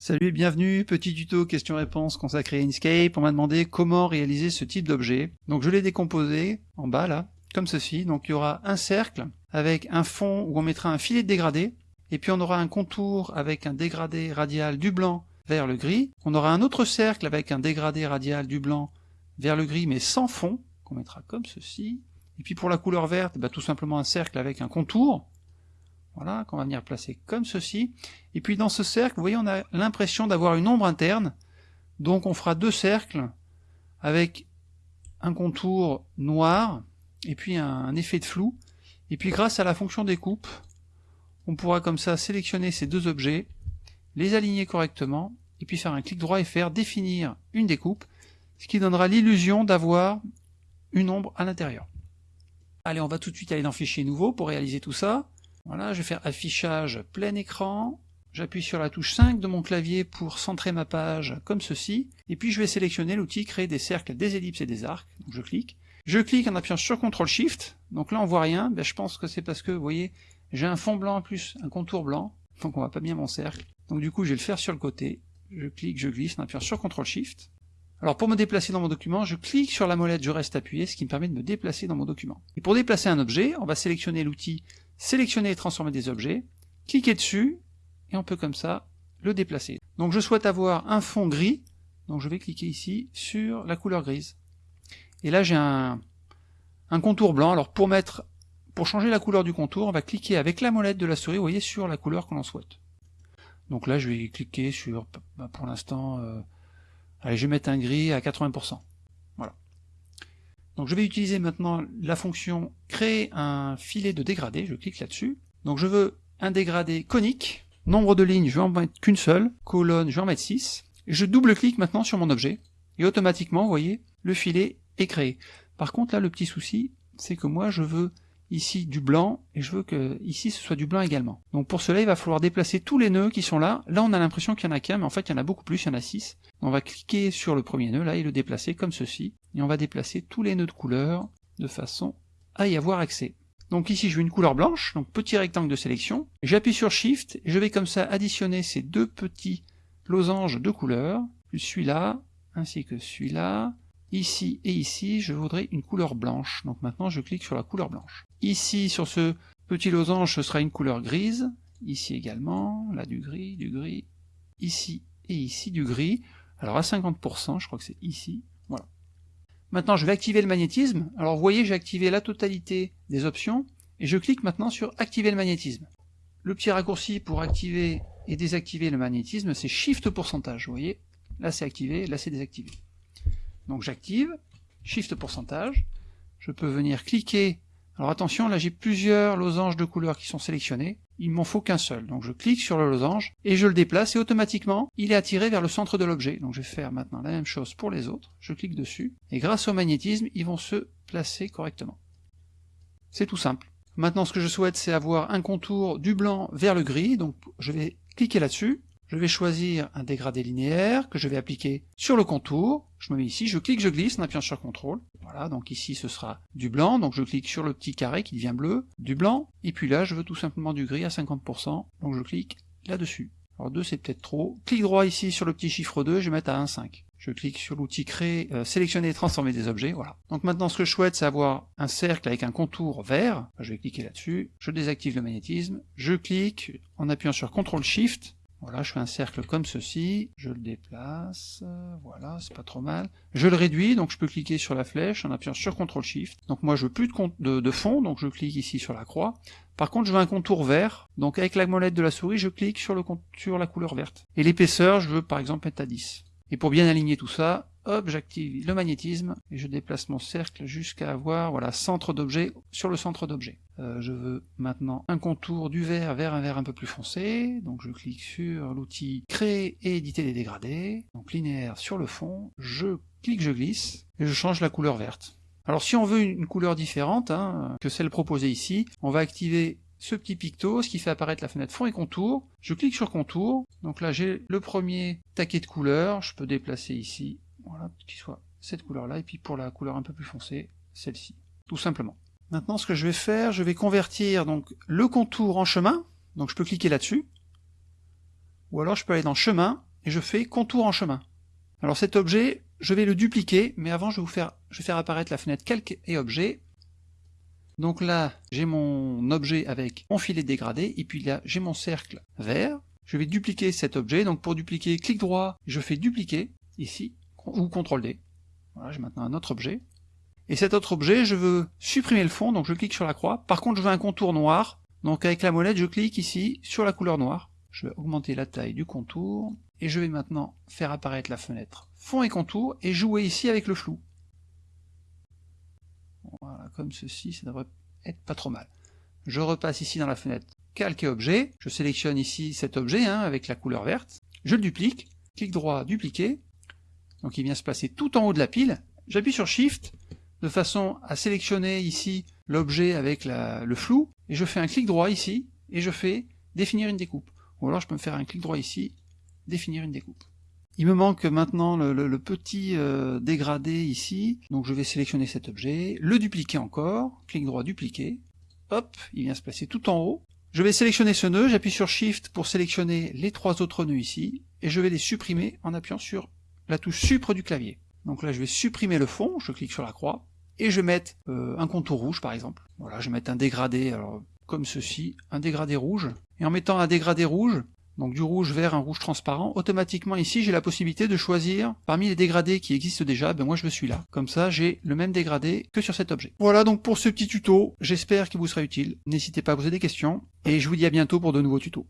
Salut et bienvenue, petit tuto questions-réponses consacré à Inkscape. On m'a demandé comment réaliser ce type d'objet. Donc je l'ai décomposé en bas là, comme ceci. Donc il y aura un cercle avec un fond où on mettra un filet de dégradé, et puis on aura un contour avec un dégradé radial du blanc vers le gris. On aura un autre cercle avec un dégradé radial du blanc vers le gris mais sans fond, qu'on mettra comme ceci. Et puis pour la couleur verte, bah, tout simplement un cercle avec un contour, voilà, qu'on va venir placer comme ceci. Et puis dans ce cercle, vous voyez, on a l'impression d'avoir une ombre interne. Donc on fera deux cercles avec un contour noir et puis un, effet de flou. Et puis grâce à la fonction découpe, on pourra comme ça sélectionner ces deux objets, les aligner correctement, et puis faire un clic droit et faire définir une découpe, ce qui donnera l'illusion d'avoir une ombre à l'intérieur. Allez, on va tout de suite aller dans Fichier nouveau pour réaliser tout ça. Voilà, je vais faire affichage plein écran, j'appuie sur la touche 5 de mon clavier pour centrer ma page comme ceci, et puis je vais sélectionner l'outil créer des cercles, des ellipses et des arcs, je clique. Je clique en appuyant sur CTRL SHIFT, donc là on voit rien, ben je pense que c'est parce que, vous voyez, j'ai un fond blanc plus un contour blanc, donc on voit pas bien mon cercle. Donc du coup je vais le faire sur le côté, je clique, je glisse en appuyant sur CTRL SHIFT. Alors pour me déplacer dans mon document, je clique sur la molette, je reste appuyé, ce qui me permet de me déplacer dans mon document. Et pour déplacer un objet, on va sélectionner l'outil sélectionner et transformer des objets, cliquer dessus, et on peut comme ça le déplacer. Donc je souhaite avoir un fond gris, donc je vais cliquer ici sur la couleur grise. Et là j'ai un, contour blanc, alors pour mettre pour changer la couleur du contour, on va cliquer avec la molette de la souris, vous voyez, sur la couleur que l'on souhaite. Donc là je vais cliquer sur, bah, pour l'instant, euh, allez je vais mettre un gris à 80%. Donc je vais utiliser maintenant la fonction créer un filet de dégradé, je clique là-dessus. Donc je veux un dégradé conique, nombre de lignes, je vais en mettre qu'une seule, colonne, je vais en mettre 6. Je double-clique maintenant sur mon objet, et automatiquement, vous voyez, le filet est créé. Par contre là, le petit souci, c'est que moi je veux ici du blanc, et je veux que ici ce soit du blanc également. Donc pour cela, il va falloir déplacer tous les nœuds qui sont là. Là, on a l'impression qu'il y en a qu'un, mais en fait, il y en a beaucoup plus, il y en a 6. On va cliquer sur le premier nœud, là, et le déplacer comme ceci. Et on va déplacer tous les nœuds de couleur de façon à y avoir accès. Donc ici, je veux une couleur blanche, donc petit rectangle de sélection. J'appuie sur Shift, et je vais comme ça additionner ces deux petits losanges de couleur, celui-là, ainsi que celui-là, Ici et ici, je voudrais une couleur blanche. Donc maintenant, je clique sur la couleur blanche. Ici, sur ce petit losange, ce sera une couleur grise. Ici également, là du gris, du gris. Ici et ici du gris. Alors à 50%, je crois que c'est ici. Voilà. Maintenant, je vais activer le magnétisme. Alors vous voyez, j'ai activé la totalité des options. Et je clique maintenant sur activer le magnétisme. Le petit raccourci pour activer et désactiver le magnétisme, c'est Shift pourcentage. Vous voyez, là c'est activé, là c'est désactivé. Donc j'active, Shift pourcentage, je peux venir cliquer, alors attention, là j'ai plusieurs losanges de couleurs qui sont sélectionnés, il m'en faut qu'un seul, donc je clique sur le losange, et je le déplace, et automatiquement, il est attiré vers le centre de l'objet. Donc je vais faire maintenant la même chose pour les autres, je clique dessus, et grâce au magnétisme, ils vont se placer correctement. C'est tout simple. Maintenant ce que je souhaite c'est avoir un contour du blanc vers le gris, donc je vais cliquer là-dessus, je vais choisir un dégradé linéaire que je vais appliquer sur le contour. Je me mets ici, je clique, je glisse en appuyant sur CTRL. Voilà, donc ici ce sera du blanc, donc je clique sur le petit carré qui devient bleu, du blanc, et puis là je veux tout simplement du gris à 50%, donc je clique là-dessus. Alors 2 c'est peut-être trop. Clic droit ici sur le petit chiffre 2, je vais mettre à 1,5. Je clique sur l'outil créer, euh, sélectionner et transformer des objets, voilà. Donc maintenant ce que je souhaite c'est avoir un cercle avec un contour vert, je vais cliquer là-dessus, je désactive le magnétisme, je clique en appuyant sur CTRL SHIFT, voilà, je fais un cercle comme ceci, je le déplace, voilà, c'est pas trop mal. Je le réduis, donc je peux cliquer sur la flèche en appuyant sur CTRL SHIFT. Donc moi je veux plus de, de, fond, donc je clique ici sur la croix. Par contre je veux un contour vert, donc avec la molette de la souris, je clique sur, le, sur la couleur verte. Et l'épaisseur, je veux par exemple mettre à 10. Et pour bien aligner tout ça, hop, j'active le magnétisme, et je déplace mon cercle jusqu'à avoir, voilà, centre d'objet sur le centre d'objet. Euh, je veux maintenant un contour du vert vers un vert un peu plus foncé, donc je clique sur l'outil créer et éditer des dégradés, donc linéaire sur le fond, je clique, je glisse, et je change la couleur verte. Alors si on veut une couleur différente hein, que celle proposée ici, on va activer ce petit picto, ce qui fait apparaître la fenêtre fond et contour. Je clique sur contour, donc là j'ai le premier taquet de couleurs, je peux déplacer ici, voilà, qu'il soit cette couleur-là, et puis pour la couleur un peu plus foncée, celle-ci, tout simplement. Maintenant ce que je vais faire, je vais convertir donc le contour en chemin, donc je peux cliquer là-dessus, ou alors je peux aller dans chemin, et je fais contour en chemin. Alors cet objet, je vais le dupliquer, mais avant je vais vous faire, je vais apparaître la fenêtre calque et objet. Donc là, j'ai mon objet avec mon filet dégradé, et puis là, j'ai mon cercle vert. Je vais dupliquer cet objet, donc pour dupliquer, clic droit, je fais dupliquer, ici, ou CTRL D. Voilà, j'ai maintenant un autre objet. Et cet autre objet, je veux supprimer le fond, donc je clique sur la croix. Par contre, je veux un contour noir, donc avec la molette, je clique ici sur la couleur noire. Je vais augmenter la taille du contour, et je vais maintenant faire apparaître la fenêtre fond et contour, et jouer ici avec le flou. Voilà, comme ceci, ça devrait être pas trop mal. Je repasse ici dans la fenêtre calque et objet, je sélectionne ici cet objet hein, avec la couleur verte, je le duplique, clic droit, dupliquer, donc il vient se placer tout en haut de la pile, j'appuie sur Shift, de façon à sélectionner ici l'objet avec le flou, et je fais un clic droit ici, et je fais définir une découpe. Ou alors je peux me faire un clic droit ici, définir une découpe. Il me manque maintenant le, petit euh, dégradé ici, donc je vais sélectionner cet objet, le dupliquer encore, clic droit dupliquer, hop, il vient se placer tout en haut. Je vais sélectionner ce nœud, j'appuie sur Shift pour sélectionner les trois autres nœuds ici, et je vais les supprimer en appuyant sur la touche Supre du clavier. Donc là je vais supprimer le fond, je clique sur la croix, et je vais mettre euh, un contour rouge par exemple. Voilà, je vais mettre un dégradé, alors comme ceci, un dégradé rouge. Et en mettant un dégradé rouge, donc du rouge vers un rouge transparent, automatiquement ici j'ai la possibilité de choisir parmi les dégradés qui existent déjà, ben moi je veux celui-là. Comme ça j'ai le même dégradé que sur cet objet. Voilà donc pour ce petit tuto, j'espère qu'il vous sera utile. N'hésitez pas à poser des questions, et je vous dis à bientôt pour de nouveaux tutos.